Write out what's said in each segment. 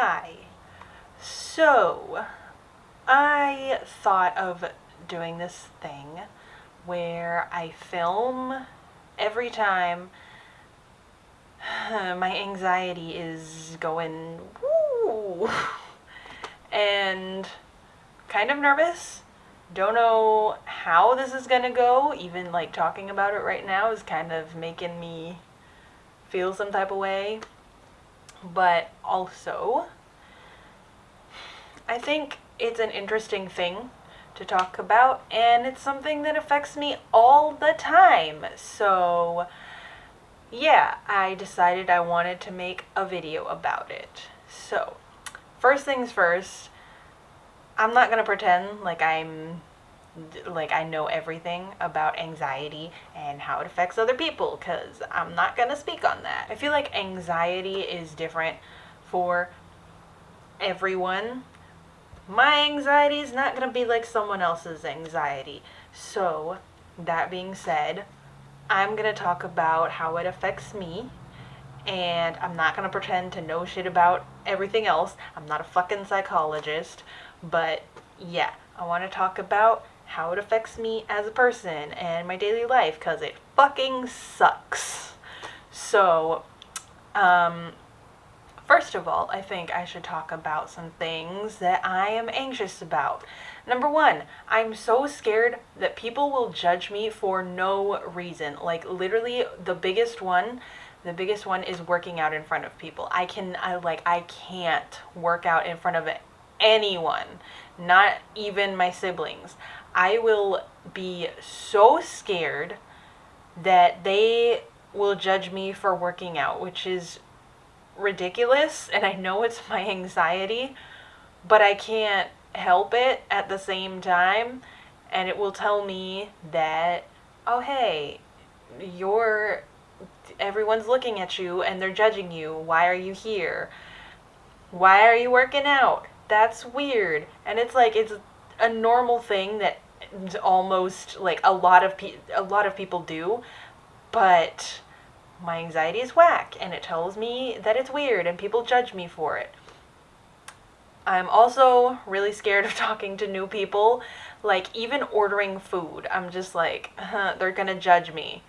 Hi. So, I thought of doing this thing where I film every time my anxiety is going woo and kind of nervous. Don't know how this is gonna go. Even like talking about it right now is kind of making me feel some type of way. But also, I think it's an interesting thing to talk about, and it's something that affects me all the time. So, yeah, I decided I wanted to make a video about it. So, first things first, I'm not gonna pretend like I'm like I know everything about anxiety and how it affects other people because I'm not gonna speak on that. I feel like anxiety is different for everyone. My anxiety is not gonna be like someone else's anxiety. So, that being said, I'm gonna talk about how it affects me and I'm not gonna pretend to know shit about everything else. I'm not a fucking psychologist, but yeah, I want to talk about how it affects me as a person and my daily life because it fucking sucks. So, um, first of all, I think I should talk about some things that I am anxious about. Number one, I'm so scared that people will judge me for no reason. Like, literally, the biggest one the biggest one is working out in front of people. I can I like I can't work out in front of anyone, not even my siblings. I will be so scared that they will judge me for working out, which is ridiculous. And I know it's my anxiety, but I can't help it at the same time. And it will tell me that, oh, hey, you're, everyone's looking at you and they're judging you. Why are you here? Why are you working out? That's weird. And it's like, it's a normal thing that almost like a lot of pe- a lot of people do, but my anxiety is whack and it tells me that it's weird and people judge me for it. I'm also really scared of talking to new people, like even ordering food. I'm just like, huh, they're to judge me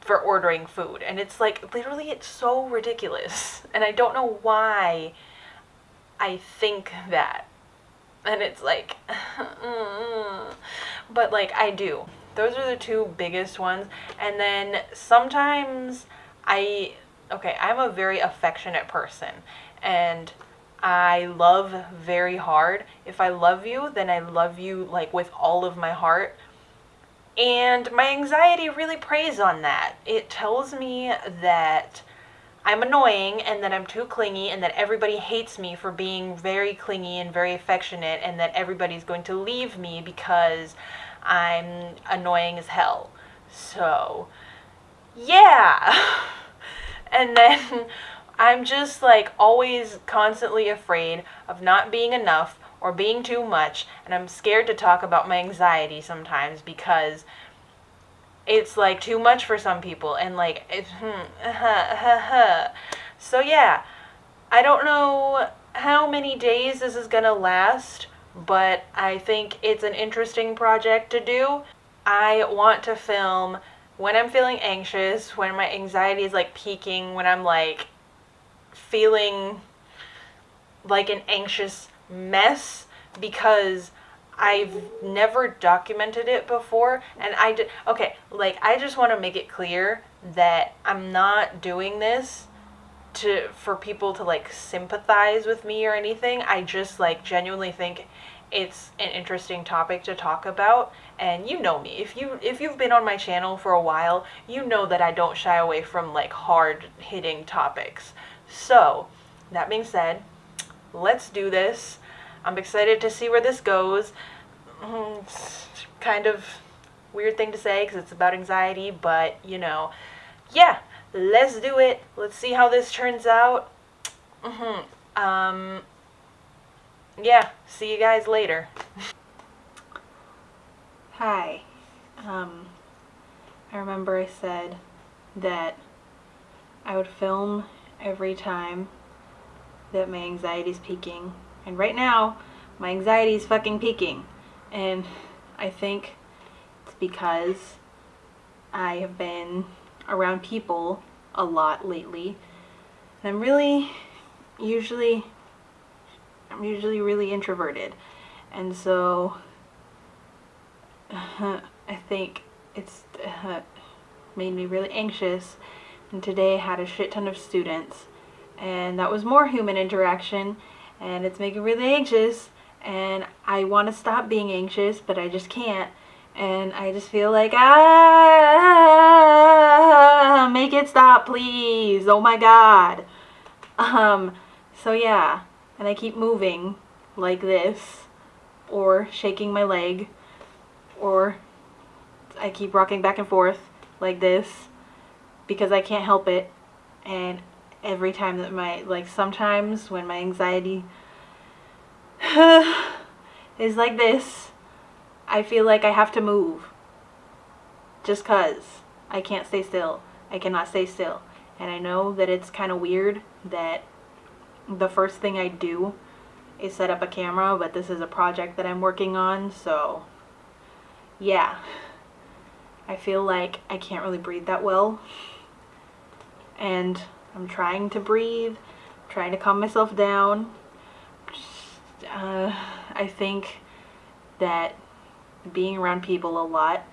for ordering food. And it's like literally it's so ridiculous. And I don't know why I think that and it's like but like I do. Those are the two biggest ones. And then sometimes I okay, I'm a very affectionate person and I love very hard. If I love you, then I love you like with all of my heart. And my anxiety really preys on that. It tells me that I'm annoying and that I'm too clingy and that everybody hates me for being very clingy and very affectionate and that everybody's going to leave me because I'm annoying as hell. So, yeah. and then I'm just like always constantly afraid of not being enough or being too much and I'm scared to talk about my anxiety sometimes because it's like too much for some people and like it's hmm, uh-huh, uh-huh, uh-huh. so yeah i don't know how many days this is gonna last but i think it's an interesting project to do. I want to film when i'm feeling anxious when my anxiety is like peaking when i'm like feeling like an anxious mess because I've never documented it before and I did okay like I just want to make it clear that I'm not doing this to for people to like sympathize with me or anything. I just like genuinely think it's an interesting topic to talk about and you know me. If you if you've been on my channel for a while you know that I don't shy away from like hard hitting topics. So that being said let's do this I'm excited to see where this goes. Mm, it's kind of weird thing to say because it's about anxiety, but you know, yeah, let's do it. Let's see how this turns out. Mm-hmm. Um, yeah, see you guys later. Hi. Um, I remember I said that I would film every time that my anxiety is peaking. And right now, my anxiety is fucking peaking. And I think it's because I have been around people a lot lately. And I'm really usually I'm usually really introverted. And so uh, I think it's uh, made me really anxious. And today I had a shit ton of students and that was more human interaction and it's making me really anxious and I want to stop being anxious but I just can't and I just feel like ah make it stop please. Oh my god. Um so yeah and I keep moving like this or shaking my leg or I keep rocking back and forth like this because I can't help it and every time that my like sometimes when my anxiety is like this I feel like I have to move. Just cuz I can't stay still. I cannot stay still. And I know that it's kind of weird that the first thing I do is set up a camera but this is a project that I'm working on so yeah. I feel like I can't really breathe that well. And I'm trying to breathe, trying to calm myself down. Uh, I think that being around people a lot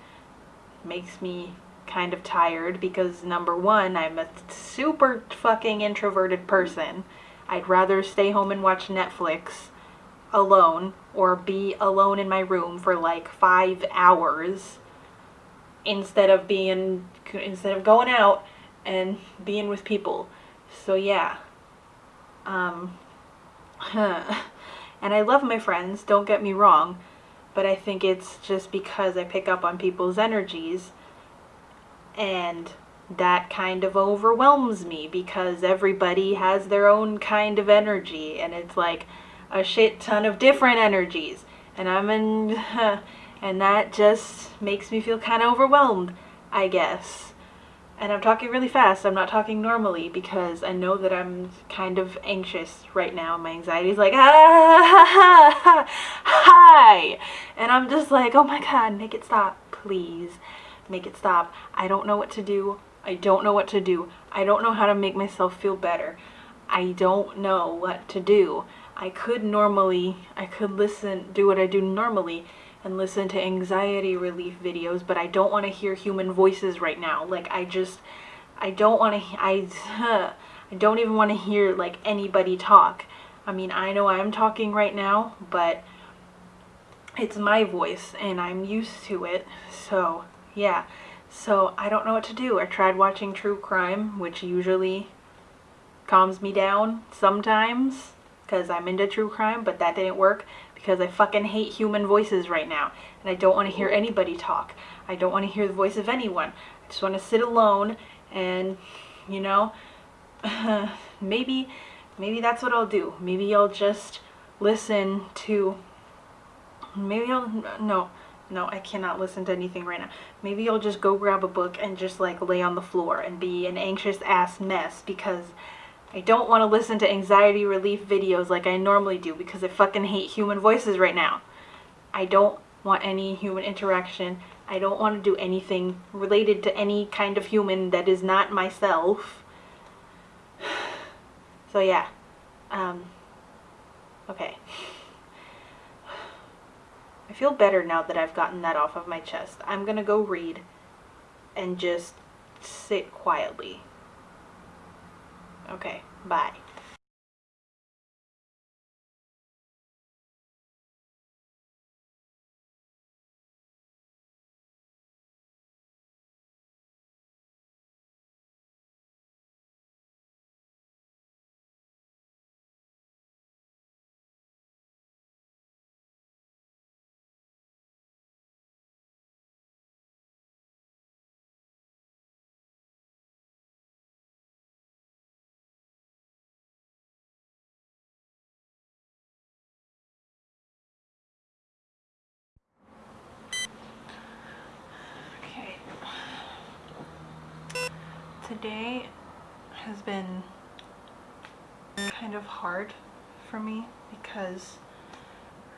makes me kind of tired because number one, I'm a super fucking introverted person. I'd rather stay home and watch Netflix alone or be alone in my room for like five hours instead of being instead of going out and being with people. So yeah. Um, and I love my friends, don't get me wrong, but I think it's just because I pick up on people's energies and that kind of overwhelms me because everybody has their own kind of energy and it's like a shit ton of different energies and I'm in and that just makes me feel kind of overwhelmed I guess and I'm talking really fast. I'm not talking normally because I know that I'm kind of anxious right now. My anxiety is like, ah, hi. And I'm just like, oh my God, make it stop, please. Make it stop. I don't know what to do. I don't know what to do. I don't know how to make myself feel better. I don't know what to do. I could normally, I could listen, do what I do normally and listen to anxiety relief videos, but I don't want to hear human voices right now. Like I just I don't want to I I don't even want to hear like anybody talk. I mean, I know I'm talking right now, but it's my voice and I'm used to it. So, yeah. So, I don't know what to do. I tried watching true crime, which usually calms me down sometimes because I'm into true crime, but that didn't work because I fucking hate human voices right now. And I don't want to hear anybody talk. I don't want to hear the voice of anyone. I just want to sit alone and, you know, maybe, maybe that's what I'll do. Maybe I'll just listen to, maybe I'll, no, no, I cannot listen to anything right now. Maybe I'll just go grab a book and just like lay on the floor and be an anxious ass mess because I don't want to listen to anxiety relief videos like I normally do because I fucking hate human voices right now. I don't want any human interaction. I don't want to do anything related to any kind of human that is not myself. So yeah. Um, okay. I feel better now that I've gotten that off of my chest. I'm gonna go read and just sit quietly. Okay, bye. Today has been kind of hard for me because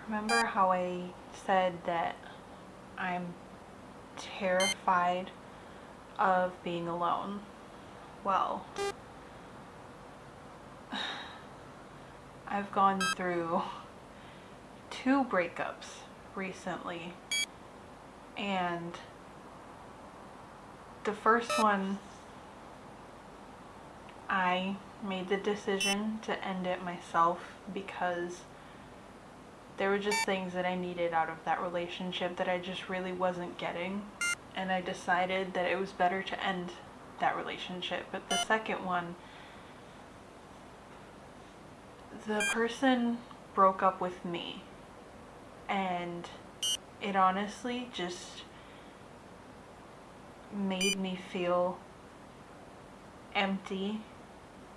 remember how I said that I'm terrified of being alone? Well, I've gone through two breakups recently and the first one I made the decision to end it myself because there were just things that I needed out of that relationship that I just really wasn't getting. And I decided that it was better to end that relationship. But the second one, the person broke up with me. And it honestly just made me feel empty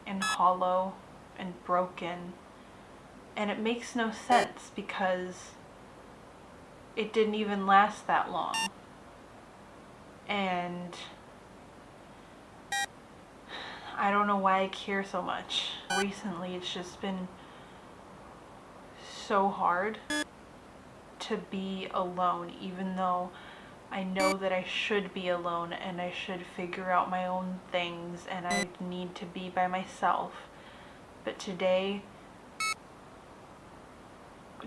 and hollow and broken. And it makes no sense because it didn't even last that long. And I don't know why I care so much. Recently, it's just been so hard to be alone, even though I know that I should be alone and I should figure out my own things and I need to be by myself. But today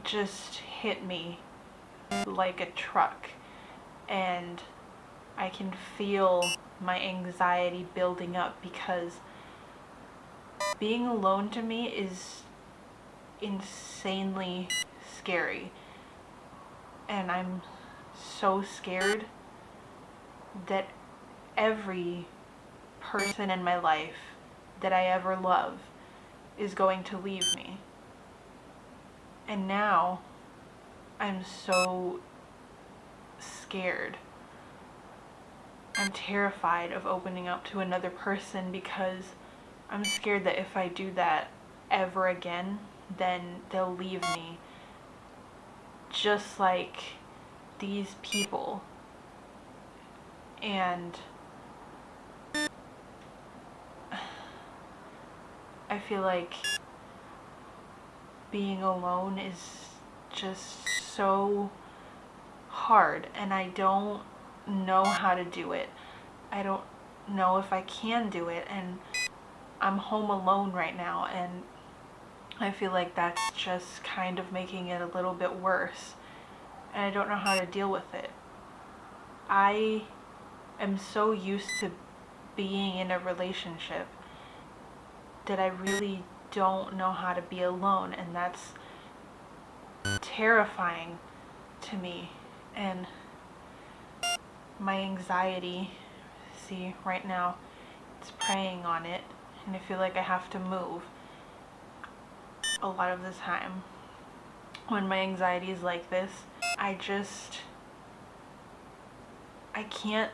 just hit me like a truck and I can feel my anxiety building up because being alone to me is insanely scary and I'm so scared that every person in my life that I ever love is going to leave me. And now I'm so scared. I'm terrified of opening up to another person because I'm scared that if I do that ever again, then they'll leave me. Just like these people and I feel like being alone is just so hard and I don't know how to do it. I don't know if I can do it and I'm home alone right now and I feel like that's just kind of making it a little bit worse and I don't know how to deal with it. I am so used to being in a relationship that I really don't know how to be alone and that's terrifying to me and my anxiety see right now it's preying on it and I feel like I have to move a lot of the time when my anxiety is like this I just, I can't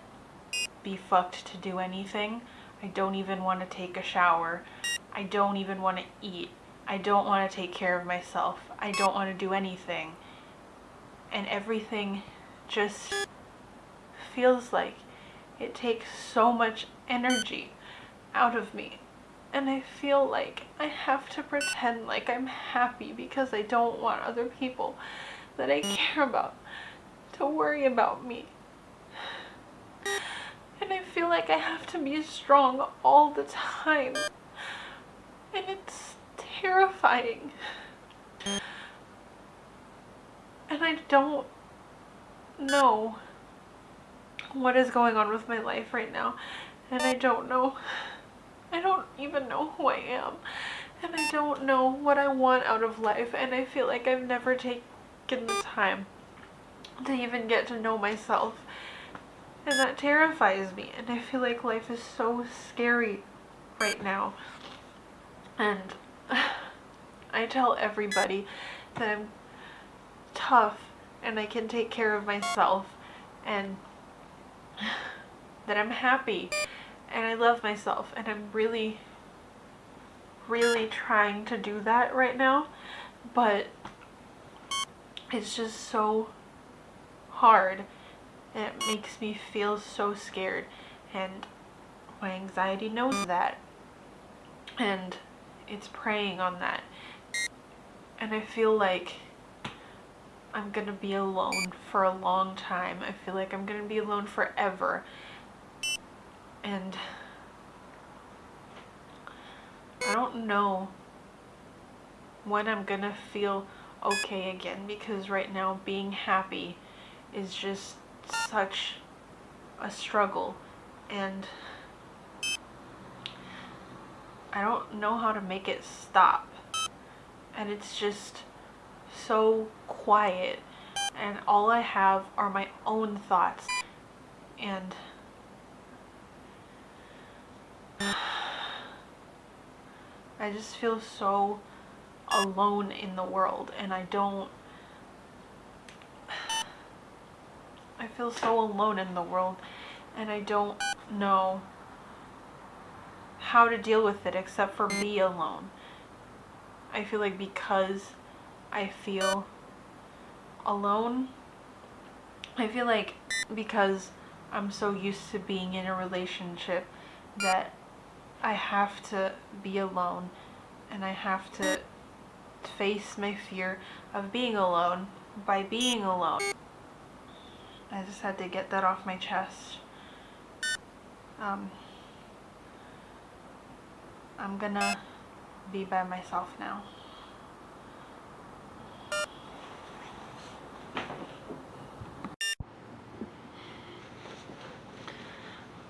be fucked to do anything. I don't even want to take a shower. I don't even want to eat. I don't want to take care of myself. I don't want to do anything. And everything just feels like it takes so much energy out of me. And I feel like I have to pretend like I'm happy because I don't want other people that I care about to worry about me. And I feel like I have to be strong all the time. And it's terrifying. And I don't know what is going on with my life right now. And I don't know. I don't even know who I am. And I don't know what I want out of life. And I feel like I've never taken taken the time to even get to know myself. And that terrifies me. And I feel like life is so scary right now. And I tell everybody that I'm tough and I can take care of myself and that I'm happy and I love myself and I'm really really trying to do that right now but it's just so hard and it makes me feel so scared and my anxiety knows that and it's preying on that. And I feel like I'm gonna be alone for a long time. I feel like I'm gonna be alone forever. And I don't know when I'm gonna feel okay again because right now being happy is just such a struggle and I don't know how to make it stop. And it's just so quiet and all I have are my own thoughts. And I just feel so alone in the world and I don't I feel so alone in the world and I don't know how to deal with it except for be alone. I feel like because I feel alone, I feel like because I'm so used to being in a relationship that I have to be alone and I have to face my fear of being alone by being alone. I just had to get that off my chest. Um, I'm gonna be by myself now.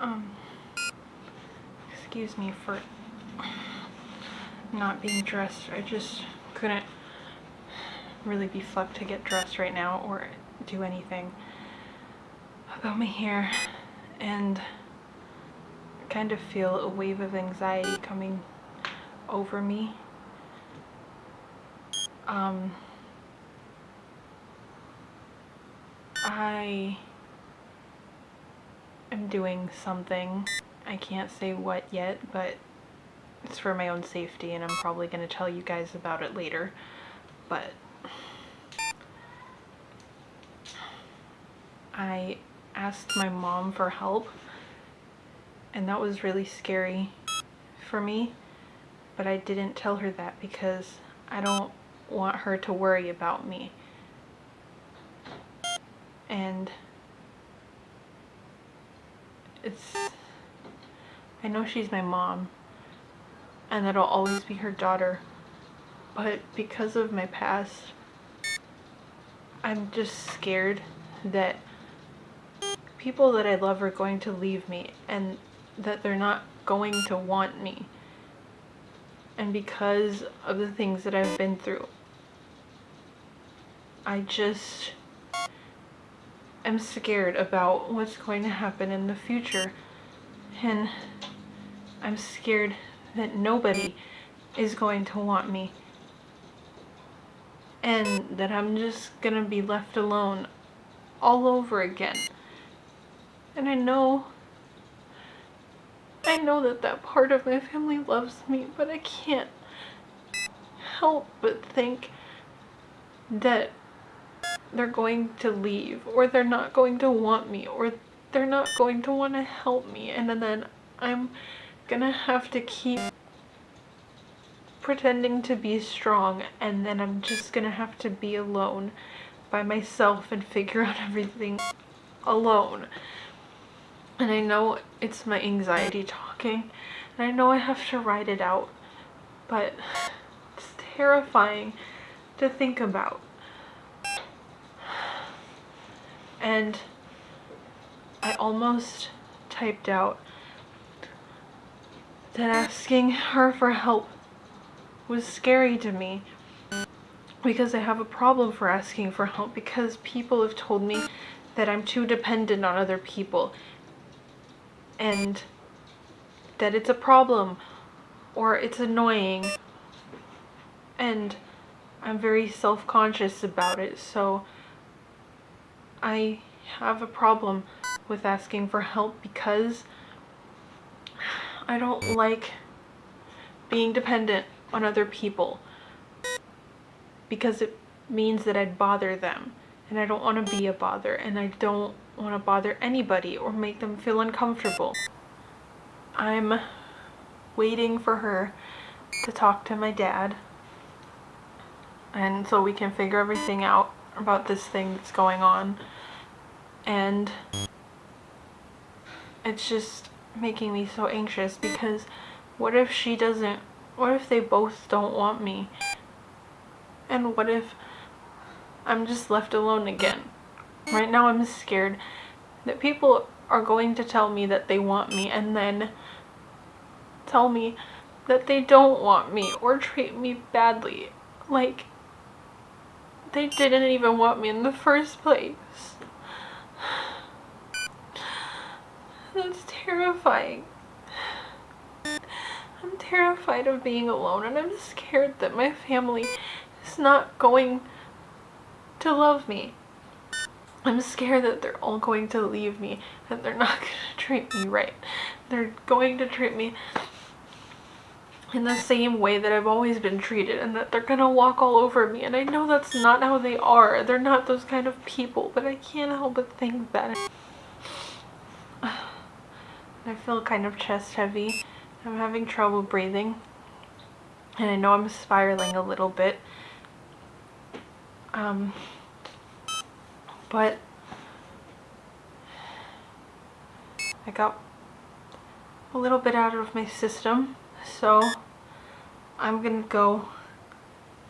Um, excuse me for not being dressed. I just couldn't really be fucked to get dressed right now or do anything about my hair and kind of feel a wave of anxiety coming over me. Um, I am doing something. I can't say what yet, but it's for my own safety and I'm probably going to tell you guys about it later. But I asked my mom for help and that was really scary for me but I didn't tell her that because I don't want her to worry about me and it's I know she's my mom and that I'll always be her daughter but because of my past I'm just scared that people that I love are going to leave me and that they're not going to want me. And because of the things that I've been through, I just am scared about what's going to happen in the future. And I'm scared that nobody is going to want me. And that I'm just gonna be left alone all over again. And I know, I know that that part of my family loves me, but I can't help but think that they're going to leave or they're not going to want me or they're not going to want to help me and then I'm gonna have to keep pretending to be strong and then I'm just gonna have to be alone by myself and figure out everything alone. And I know it's my anxiety talking. And I know I have to write it out. But it's terrifying to think about. And I almost typed out that asking her for help was scary to me because I have a problem for asking for help because people have told me that I'm too dependent on other people and that it's a problem or it's annoying and I'm very self-conscious about it. So I have a problem with asking for help because I don't like being dependent on other people because it means that I'd bother them and I don't want to be a bother and I don't want to bother anybody or make them feel uncomfortable. I'm waiting for her to talk to my dad. And so we can figure everything out about this thing that's going on. And it's just making me so anxious because what if she doesn't, what if they both don't want me? And what if I'm just left alone again? Right now I'm scared that people are going to tell me that they want me and then tell me that they don't want me or treat me badly. Like, they didn't even want me in the first place. That's terrifying. I'm terrified of being alone and I'm scared that my family is not going to love me. I'm scared that they're all going to leave me and they're not going to treat me right. They're going to treat me in the same way that I've always been treated and that they're gonna walk all over me and I know that's not how they are. They're not those kind of people, but I can't help but think that. I feel kind of chest heavy. I'm having trouble breathing and I know I'm spiraling a little bit. Um, but I got a little bit out of my system so I'm gonna go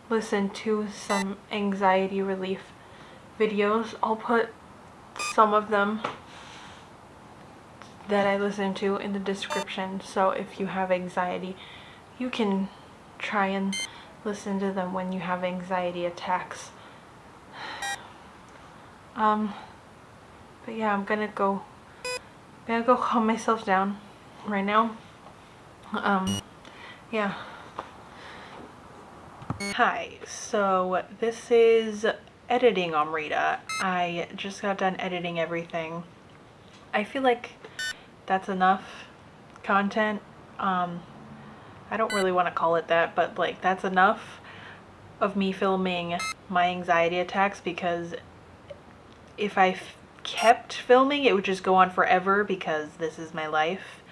listen to some anxiety relief videos. I'll put some of them that I listen to in the description so if you have anxiety you can try and listen to them when you have anxiety attacks. Um, but yeah, I'm gonna go, I'm gonna go calm myself down right now. Um, yeah. Hi, so this is editing Amrita. I just got done editing everything. I feel like that's enough content. Um, I don't really want to call it that, but like that's enough of me filming my anxiety attacks because if I kept filming it would just go on forever because this is my life.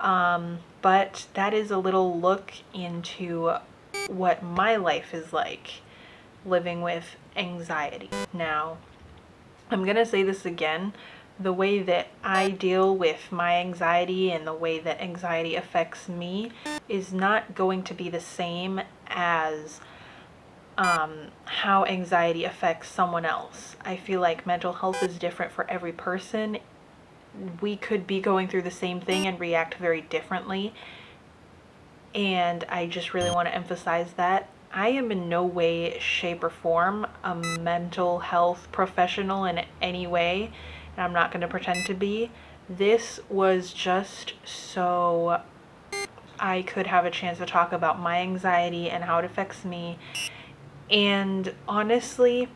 Um, but that is a little look into what my life is like living with anxiety. Now, I'm to say this again. The way that I deal with my anxiety and the way that anxiety affects me is not going to be the same as um, how anxiety affects someone else. I feel like mental health is different for every person we could be going through the same thing and react very differently. And I just really want to emphasize that. I am in no way, shape, or form a mental health professional in any way, and I'm not going to pretend to be. This was just so I could have a chance to talk about my anxiety and how it affects me. And honestly,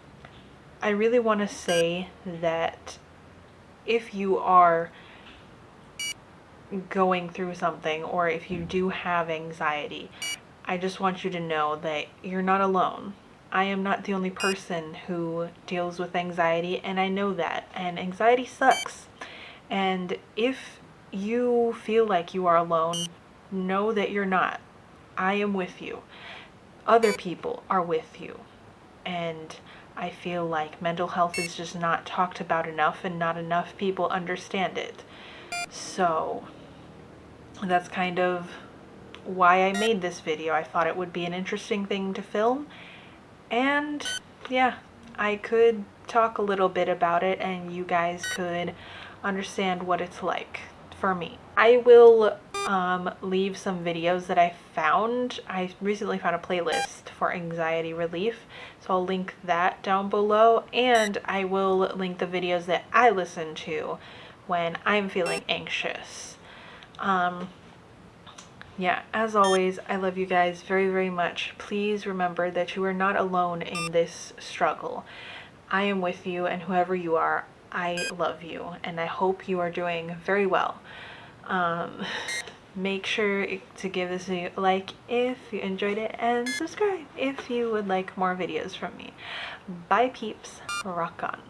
I really want to say that if you are going through something or if you do have anxiety, I just want you to know that you're not alone. I am not the only person who deals with anxiety and I know that and anxiety sucks. And if you feel like you are alone, know that you're not. I am with you. Other people are with you. And I feel like mental health is just not talked about enough and not enough people understand it. So that's kind of why I made this video. I thought it would be an interesting thing to film and yeah, I could talk a little bit about it and you guys could understand what it's like for me. I will um, leave some videos that I found. I recently found a playlist for anxiety relief, so I'll link that down below, and I will link the videos that I listen to when I'm feeling anxious. Um, yeah, as always, I love you guys very, very much. Please remember that you are not alone in this struggle. I am with you, and whoever you are, I love you, and I hope you are doing very well. Um, make sure to give this a like if you enjoyed it and subscribe if you would like more videos from me. Bye peeps, rock on.